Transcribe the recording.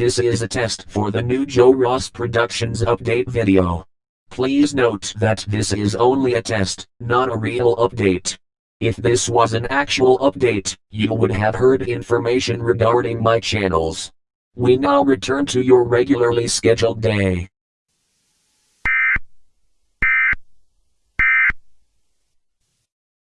This is a test for the new Joe Ross Productions update video. Please note that this is only a test, not a real update. If this was an actual update, you would have heard information regarding my channels. We now return to your regularly scheduled day.